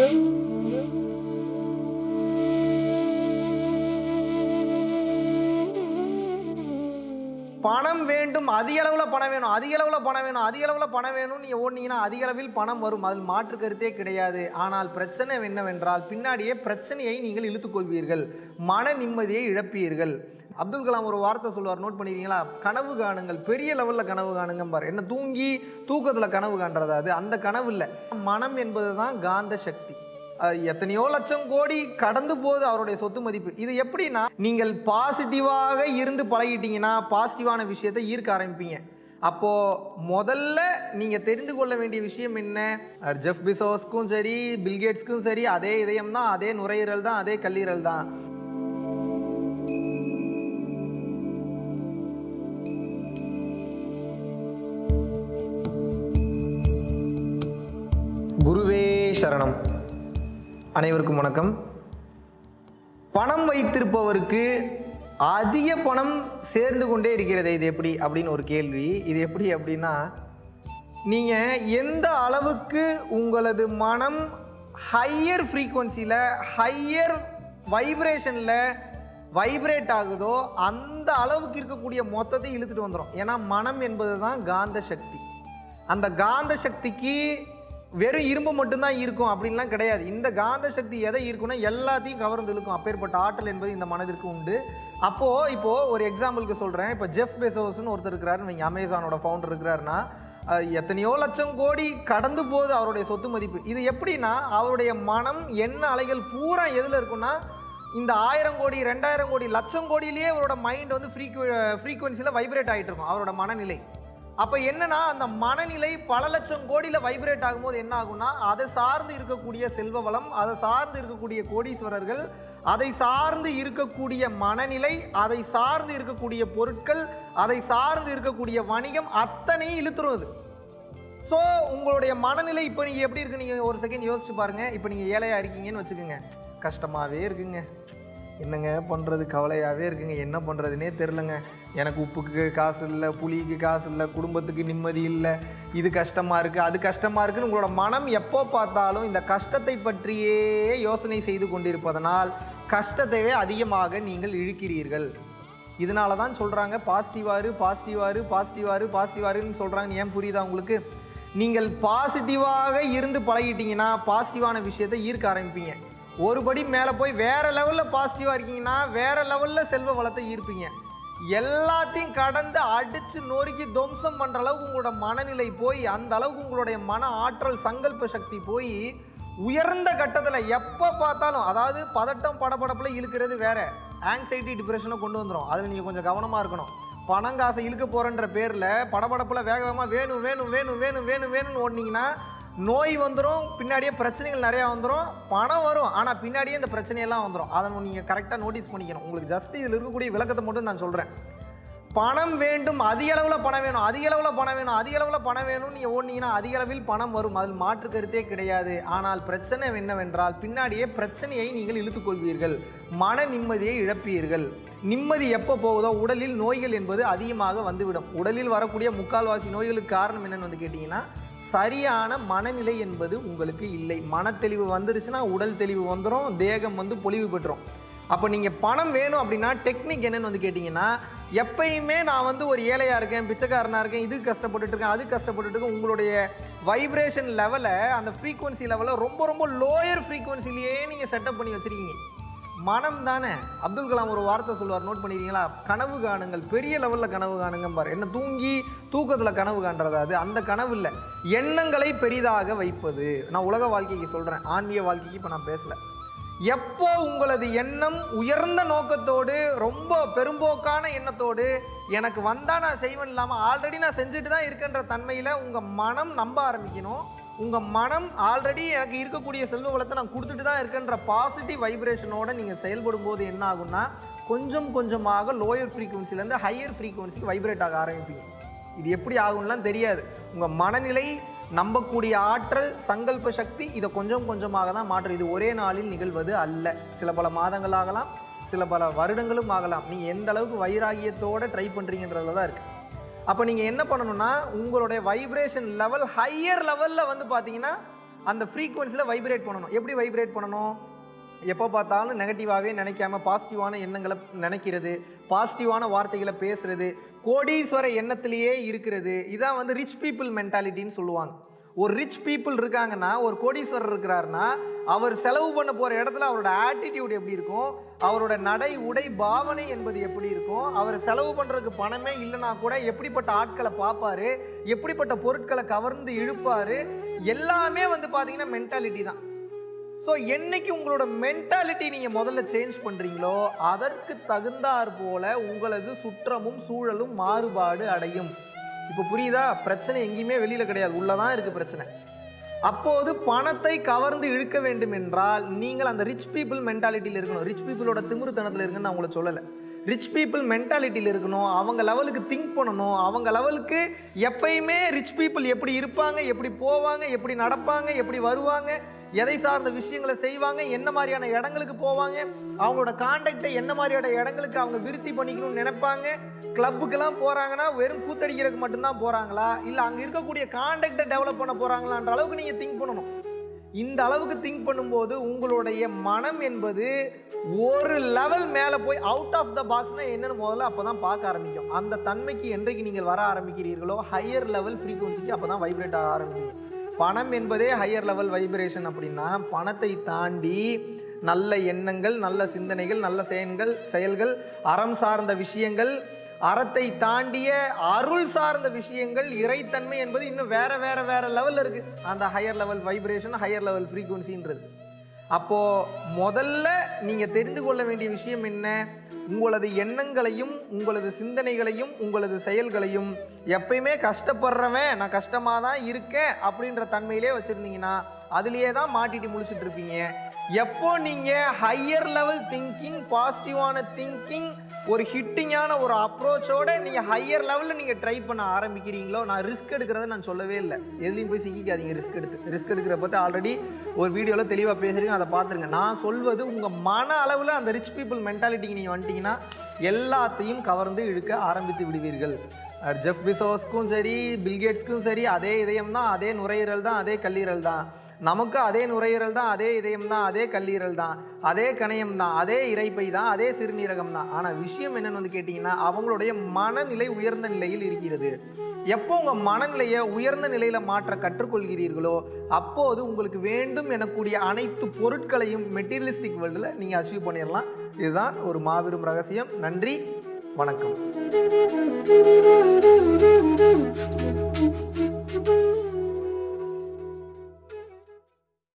பணம் வேண்டும் அதிக அளவில் பணம் வேணும் அதிக அளவில் பணம் வேணும் அதிக அளவில் பணம் வேணும்னு நீங்கள் ஓடினீங்கன்னா அதிக அளவில் பணம் வரும். அதில் மாற்று கருத்தே கிடையாது. ஆனால் பிரச்சனை என்னவென்றால் பின்னாடியே பிரச்சனையை நீங்கள் இழுத்துக்கொள்வீர்கள் மன நிம்மதியை இழப்பீர்கள். அப்துல் கலாம் ஒரு வார்த்தை சொல்லுவார் நோட் பண்ணிக்கிறீங்களா? கனவு காணுங்கள். பெரிய லெவலில் கனவு காணுங்க பாரு. என்ன தூங்கி தூக்கத்தில் கனவு காண்றதா அது. அந்த கனவு இல்லை. மனம் என்பது தான் காந்த சக்தி. எத்தனையோ லட்சம் கோடி கடந்து போகுது அவருடைய சொத்து மதிப்பு. இது எப்படின்னா நீங்கள் பாசிட்டிவாக இருந்து பழகிட்டீங்கன்னா பாசிட்டிவான விஷயத்தை ஈர்க்க ஆரம்பிப்பீங்க. அப்போ முதல்ல நீங்க தெரிந்து கொள்ள வேண்டிய விஷயம் என்ன? ஜெஃப் பிசோஸ்க்கும் சரி பில்கேட்ஸ்க்கும் சரி அதே இதயம் தான் அதே நுரையீரல் தான் அதே கல்லீரல் தான். குருவே சரணம். அனைவருக்கும் வணக்கம். பணம் வைத்திருப்பவருக்கு அதிக பணம் சேர்ந்து கொண்டே இருக்கிறது இது எப்படி அப்படின்னு ஒரு கேள்வி. இது எப்படி அப்படின்னா நீங்கள் எந்த அளவுக்கு உங்களது மனம் ஹையர் ஃப்ரீக்குவன்சியில் ஹையர் வைப்ரேஷனில் வைப்ரேட் ஆகுதோ அந்த அளவுக்கு இருக்கக்கூடிய மொத்தத்தை இழுத்துட்டு வந்துடும் ஏன்னா மனம் என்பது தான் காந்த சக்தி. அந்த காந்த சக்திக்கு வெறும் இரும்பு மட்டும்தான் இருக்கும் அப்படின்லாம் கிடையாது. இந்த காந்த சக்தி எதை இருக்குன்னா எல்லாத்தையும் கவர்ந்து இழுக்கும். அப்பேற்பட்ட ஆற்றல் என்பது இந்த மனதிற்கு உண்டு. அப்போது இப்போது ஒரு எக்ஸாம்பிளுக்கு சொல்கிறேன் இப்போ ஜெஃப் பெசோஸ்னு ஒருத்தர் இருக்கிறாரு. நீங்கள் அமேசானோட ஃபவுண்டர் இருக்கிறாருன்னா எத்தனையோ லட்சம் கோடி கடந்து போகுது அவருடைய சொத்து மதிப்பு. இது எப்படின்னா அவருடைய மனம் என்ன அலைகள் பூரா எதில் இருக்குன்னா இந்த ஆயிரம் கோடி ரெண்டாயிரம் கோடி லட்சம் கோடியிலேயே அவரோட மைண்ட் வந்து ஃப்ரீக்வ ஃப்ரீக்குவன்சியில் வைப்ரேட் ஆகிட்டு இருக்கும். அவரோட மனநிலை. அப்போ என்னன்னா அந்த மனநிலை பல லட்சம் கோடியில் வைப்ரேட் ஆகும்போது என்ன ஆகும்னா அதை சார்ந்து இருக்கக்கூடிய செல்வ வளம் அதை சார்ந்து இருக்கக்கூடிய கோடீஸ்வரர்கள் அதை சார்ந்து இருக்கக்கூடிய மனநிலை அதை சார்ந்து இருக்கக்கூடிய பொருட்கள் அதை சார்ந்து இருக்கக்கூடிய வணிகம் அத்தனையும் இழுத்துரும் அது. ஸோ உங்களுடைய மனநிலை இப்போ நீங்கள் எப்படி இருக்கு? நீங்கள் ஒரு செகண்ட் யோசிச்சு பாருங்கள் இப்போ நீங்கள் ஏழையாக இருக்கீங்கன்னு வச்சுக்கோங்க. கஷ்டமாகவே இருக்குங்க. என்னங்க பண்ணுறது கவலையாகவே இருக்குங்க. என்ன பண்ணுறதுனே தெரிலங்க எனக்கு உப்புக்கு காசு இல்லை புளிக்கு காசு இல்லை குடும்பத்துக்கு நிம்மதி இல்லை. இது கஷ்டமாக இருக்குது அது கஷ்டமாக இருக்குன்னு உங்களோட மனம் எப்போ பார்த்தாலும் இந்த கஷ்டத்தை பற்றியே யோசனை செய்து கொண்டிருப்பதனால் கஷ்டத்தைவே அதிகமாக நீங்கள் இழுக்கிறீர்கள். இதனால தான் சொல்கிறாங்க பாசிட்டிவாரு பாசிட்டிவாரு பாசிட்டிவாரு பாசிட்டிவாருன்னு சொல்கிறாங்க ஏன் புரியுதா உங்களுக்கு? நீங்கள் பாசிட்டிவாக இருந்து பழகிட்டீங்கன்னா பாசிட்டிவான விஷயத்தை ஈர்க்க ஆரம்பிப்பீங்க. ஒரு படி மேலே போய் வேறு லெவலில் பாசிட்டிவாக இருக்கீங்கன்னா வேற லெவலில் செல்வ வளத்தை ஈர்ப்பீங்க. எல்லாத்தையும் கடந்து அடித்து நொறுக்கி துவம்சம் பண்ணுற அளவுக்கு உங்களோட மனநிலை போய் அந்த அளவுக்கு உங்களுடைய மன ஆற்றல் சங்கல்ப சக்தி போய் உயர்ந்த கட்டத்தில் எப்போ பார்த்தாலும் அதாவது பதட்டம் படபடப்பில் இழுக்கிறது வேறு. ஆங்ஸைட்டி டிப்ரெஷனை கொண்டு வந்துடும் அதில் நீங்கள் கொஞ்சம் கவனமாக இருக்கணும். பணம் காசை இழுக்க போகிறன்ற பேரில் படபடப்பில் வேக வேகமாக வேணும் வேணும் வேணும் வேணும் வேணும் வேணும்னு ஓடினீங்கன்னா நோய் வந்துடும் பின்னாடியே பிரச்சனைகள் நிறையா வந்துடும் பணம் வரும் ஆனால் பின்னாடியே இந்த பிரச்சனையெல்லாம் வந்துடும் அதை நீங்கள் கரெக்டாக நோட்டீஸ் பண்ணிக்கணும். உங்களுக்கு ஜஸ்ட் இதில் இருக்கக்கூடிய விளக்கத்தை மட்டும் நான் சொல்கிறேன் பணம் வேண்டும் அதிக அளவில் பணம் வேணும் அதிக அளவில் பணம் வேணும் அதிக அளவில் பணம் வேணும்னு நீங்கள் ஓடினீங்கன்னா அதிக அளவில் பணம் வரும். அதில் மாற்று கருத்தே கிடையாது. ஆனால் பிரச்சனை என்னவென்றால் பின்னாடியே பிரச்சனையை நீங்கள் இழுத்துக்கொள்வீர்கள் மன நிம்மதியை இழப்பீர்கள். நிம்மதி எப்போ போகுதோ உடலில் நோய்கள் என்பது அதிகமாக வந்துவிடும். உடலில் வரக்கூடிய முக்கால்வாசி நோய்களுக்கு காரணம் என்னென்னு வந்து கேட்டிங்கன்னா சரியான மனநிலை என்பது உங்களுக்கு இல்லை. மனத்தெளிவு வந்துருச்சுன்னா உடல் தெளிவு வந்துடும் தேகம் வந்து பொலிவு பெற்றுரும். அப்போ நீங்கள் பணம் வேணும் அப்படின்னா டெக்னிக் என்னென்னு வந்து கேட்டிங்கன்னா எப்பயுமே நான் வந்து ஒரு ஏழையாக இருக்கேன் பிச்சைக்காரனாக இருக்கேன் இது கஷ்டப்பட்டுட்டு இருக்கேன் அது கஷ்டப்பட்டுட்டு இருக்கேன். உங்களுடைய வைப்ரேஷன் லெவலை அந்த ஃப்ரீக்குவன்சி லெவலை ரொம்ப ரொம்ப லோயர் ஃப்ரீக்குவன்சிலேயே நீங்கள் செட்டப் பண்ணி வச்சுருக்கீங்க. மனம் தானே அப்துல் கலாம் ஒரு வார்த்தை சொல்லுவார் நோட் பண்ணிக்கிறீங்களா கனவு காணுங்கள். பெரிய லெவலில் கனவு காணுங்க பாரு என்ன தூங்கி தூக்கத்தில் கனவு காண்றதா அது? அந்த கனவு இல்லை. எண்ணங்களை பெரிதாக வைப்பது. நான் உலக வாழ்க்கைக்கு சொல்கிறேன் ஆன்மீக வாழ்க்கைக்கு இப்போ நான் பேசலை. எப்போ உங்களது எண்ணம் உயர்ந்த நோக்கத்தோடு ரொம்ப பெரும்போக்கான எண்ணத்தோடு எனக்கு வந்தால் நான் செய்வேன் இல்லாமல் ஆல்ரெடி நான் செஞ்சுட்டு தான் இருக்கின்ற தன்மையில் உங்கள் மனம் நம்ப ஆரம்பிக்கணும். உங்கள் மனம் ஆல்ரெடி எனக்கு இருக்கக்கூடிய செல்வ வளத்தை நான் கொடுத்துட்டு தான் இருக்கேன்ற பாசிட்டிவ் வைப்ரேஷனோட நீங்கள் செயல்படும் போது என்ன ஆகும்னா கொஞ்சம் கொஞ்சமாக லோயர் ஃப்ரீக்குவன்சிலேருந்து ஹையர் ஃப்ரீக்குவன்சிக்கு வைப்ரேட் ஆக ஆரம்பிப்பீங்க. இது எப்படி ஆகும்லாம் தெரியாது. உங்கள் மனநிலை நம்பக்கூடிய ஆற்றல் சங்கல்ப சக்தி இதை கொஞ்சம் கொஞ்சமாக தான் மாற்றும். இது ஒரே நாளில் நிகழ்வது அல்ல. சில பல மாதங்கள் ஆகலாம் சில பல வருடங்களும் ஆகலாம். நீங்கள் எந்த அளவுக்கு வைராகியத்தோட ட்ரை பண்ணுறீங்கன்றதுல தான் இருக்குது அப்போ நீங்கள் என்ன பண்ணணும்னா உங்களுடைய வைப்ரேஷன் லெவல் ஹையர் லெவலில் வந்து பார்த்தீங்கன்னா அந்த ஃப்ரீக்குவன்சியில் வைப்ரேட் பண்ணணும். எப்படி வைப்ரேட் பண்ணணும்? எப்போ பார்த்தாலும் நெகட்டிவாகவே நினைக்காம பாசிட்டிவான எண்ணங்களை நினைக்கிறது பாசிட்டிவான வார்த்தைகளை பேசுகிறது கோடீஸ்வர எண்ணத்திலேயே இருக்கிறது. இதான் வந்து ரிச் பீப்புள் மென்டாலிட்டின்னு சொல்லுவாங்க. ஒரு ரிச் பீப்புள் இருக்காங்கன்னா ஒரு கோடீஸ்வரர் இருக்கிறாருன்னா அவர் செலவு பண்ண போகிற இடத்துல அவரோட ஆட்டிடியூட் எப்படி இருக்கும்? அவரோட நடை உடை பாவனை என்பது எப்படி இருக்கும்? அவர் செலவு பண்ணுறதுக்கு பணமே இல்லைனா கூட எப்படிப்பட்ட ஆட்களை பார்ப்பாரு? எப்படிப்பட்ட பொருட்களை கவர்ந்து இழுப்பார்? எல்லாமே வந்து பார்த்தீங்கன்னா மென்டாலிட்டி தான். ஸோ என்னைக்கு உங்களோட மென்டாலிட்டி நீங்கள் முதல்ல சேஞ்ச் பண்ணுறீங்களோ அதற்கு தகுந்தாற் போல உங்களது சுற்றமும் சூழலும் மாறுபாடு அடையும். இப்போ புரியுதா? பிரச்சனை எங்கேயுமே வெளியில் கிடையாது. உள்ளதான் இருக்குது பிரச்சனை. அப்போது பணத்தை கவர்ந்து இழுக்க வேண்டும் என்றால் நீங்கள் அந்த ரிச் பீப்புள் மென்டாலிட்டியில் இருக்கணும். ரிச் பீப்புளோட திமிருத்தனத்தில் இருக்குன்னு நான் உங்களை சொல்லலை. ரிச் பீப்புள் மென்டாலிட்டியில் இருக்கணும். அவங்க லெவலுக்கு திங்க் பண்ணணும். அவங்க லெவலுக்கு எப்பயுமே ரிச் பீப்புள் எப்படி இருப்பாங்க எப்படி போவாங்க எப்படி நடப்பாங்க எப்படி வருவாங்க எதை சார்ந்த விஷயங்களை செய்வாங்க என்ன மாதிரியான இடங்களுக்கு போவாங்க அவங்களோட கான்டாக்டை என்ன மாதிரியான இடங்களுக்கு அவங்க விருத்தி பண்ணிக்கணும்னு நினைப்பாங்க கிளப்புக்கெல்லாம் போகிறாங்கன்னா வெறும் கூத்தடிக்கிறதுக்கு மட்டும்தான் போகிறாங்களா இல்லை அங்கே இருக்கக்கூடிய கான்டாக்டை டெவலப் பண்ண போகிறாங்களான்ற அளவுக்கு நீங்கள் திங்க் பண்ணணும். இந்த அளவுக்கு திங்க் பண்ணும்போது உங்களுடைய மனம் என்பது ஒரு லெவல் மேலே போய் அவுட் ஆஃப் த பாக்ஸ்னால் என்னென்னு முதல்ல அப்போ தான் பார்க்க ஆரம்பிக்கும். அந்த தன்மைக்கு என்றைக்கு நீங்கள் வர ஆரம்பிக்கிறீர்களோ ஹையர் லெவல் ஃப்ரீக்குவன்சிக்கு அப்போ தான் வைப்ரேட் ஆக ஆரம்பிக்கும். பணம் என்பதே ஹையர் லெவல் வைப்ரேஷன் அப்படின்னா பணத்தை தாண்டி நல்ல எண்ணங்கள் நல்ல சிந்தனைகள் நல்ல செயல்கள் செயல்கள் அறம் சார்ந்த விஷயங்கள் அறத்தை தாண்டிய அருள் சார்ந்த விஷயங்கள் இறைத்தன்மை என்பது இன்னும் வேற வேற வேற லெவலில் இருக்கு. அந்த higher level vibration higher level ஃப்ரீக்குவன்சின்றது அப்போ முதல்ல நீங்க தெரிந்து கொள்ள வேண்டிய விஷயம் என்ன? உங்களது எண்ணங்களையும் உங்களது சிந்தனைகளையும் உங்களது செயல்களையும் எப்பயுமே கஷ்டப்படுறவன் நான் கஷ்டமாக தான் இருக்கேன் அப்படின்ற தன்மையிலே வச்சுருந்தீங்கன்னா அதுலேயே தான் மாட்டிட்டு முழிச்சிட்டு இருப்பீங்க. எப்போ நீங்கள் ஹையர் லெவல் திங்கிங் பாசிட்டிவான திங்கிங் ஒரு ஹிட்டிங்கான ஒரு அப்ரோச்சோட நீங்கள் ஹையர் லெவலில் நீங்கள் ட்ரை பண்ண ஆரம்பிக்கிறீங்களோ நான் ரிஸ்க் எடுக்கிறத நான் சொல்லவே இல்லை. எதுலையும் போய் சிக்கிக்காதீங்க ரிஸ்க் எடுத்து. ரிஸ்க் எடுக்கிற பற்றி ஆல்ரெடி ஒரு வீடியோவில் தெளிவாக பேசுகிறீங்க அதை பார்த்துருங்க. நான் சொல்வது உங்கள் மன அளவில் அந்த ரிச் பீப்புள் மென்டாலிட்டிக்கு நீங்கள் வந்துட்டீங்கன்னா எல்லாத்தையும் கவர்ந்து இழுக்க ஆரம்பித்து விடுவீர்கள். ஜெஃப் பிசோஸ்க்கும் சரி பில்கேட்ஸ்க்கும் சரி அதே இதயம் தான் அதே நுரையீரல் தான் அதே கல்லீரல் தான் நமக்கு அதே நுரையீரல் தான் அதே இதயம் தான் அதே கல்லீரல் தான் அதே கணையம் தான் அதே இறைப்பை தான் அதே சிறுநீரகம் தான் ஆனால் விஷயம் என்னன்னு வந்து கேட்டிங்கன்னா அவங்களுடைய மனநிலை உயர்ந்த நிலையில் இருக்கிறது. எப்போ உங்கள் மனநிலையை உயர்ந்த நிலையில் மாற்ற கற்றுக்கொள்கிறீர்களோ அப்போது உங்களுக்கு வேண்டும் எனக்கூடிய அனைத்து பொருட்களையும் மெட்டீரியலிஸ்டிக் வேர்ல்டில் நீங்கள் அச்சீவ் பண்ணிடலாம் இதுதான் ஒரு மாபெரும் ரகசியம். நன்றி. வணக்கம்.